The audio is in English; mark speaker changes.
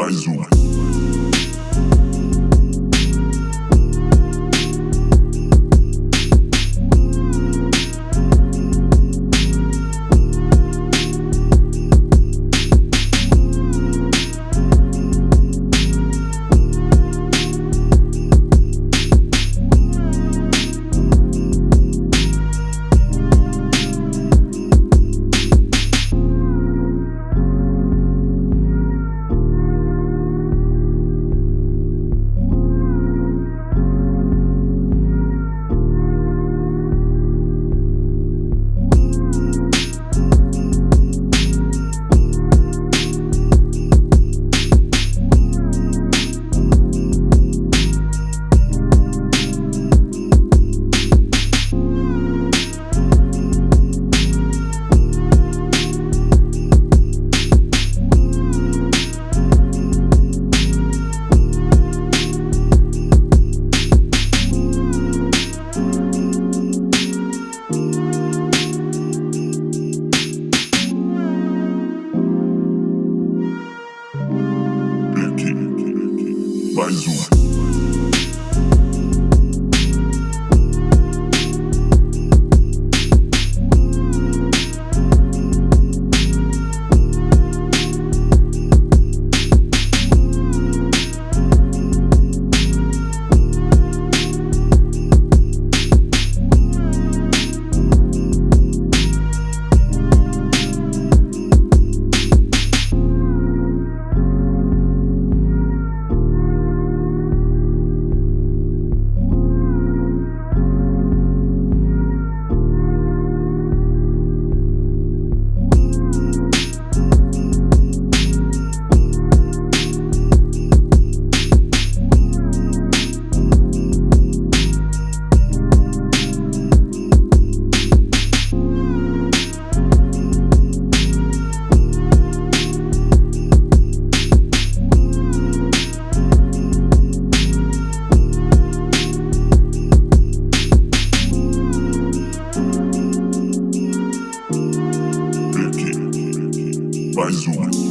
Speaker 1: Bazoom. Banzu. one.